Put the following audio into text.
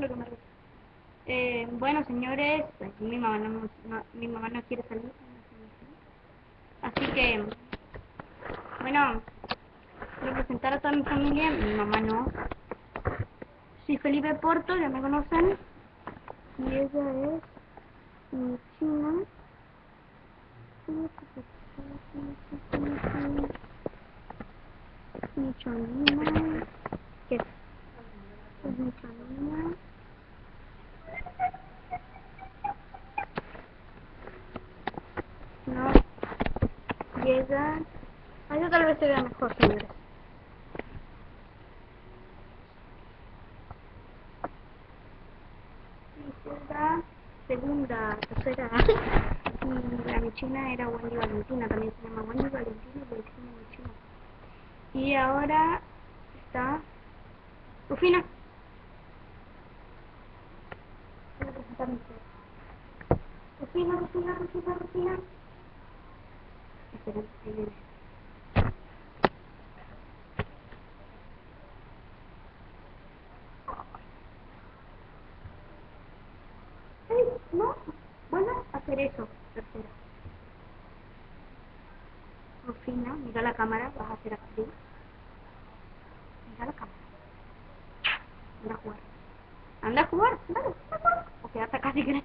Que me. Eh, bueno, señores, pues, mi mamá no, mi mamá no quiere salir. Así que, bueno, a presentar a toda mi familia. Mi mamá no. Soy Felipe Porto, ya me conocen. Y ella es mi china. Mi. ¿Qué? Es mi chonina. No. Ella... Ah, tal vez se vea mejor, señores. Segunda, tercera. Y la mi china era Wendy Valentina, también se llama Wendy Valentina y Valentina mi china. Y ahora está Rufina. Voy a presentar mi. Rufina, Rufina, Rufina, Rufina. Espera, ahí viene. Ey, no, eso, tercera. Mira la cámara, vas a hacer. Mira la cámara. Anda a jugar. Anda a jugar, a. O quédate.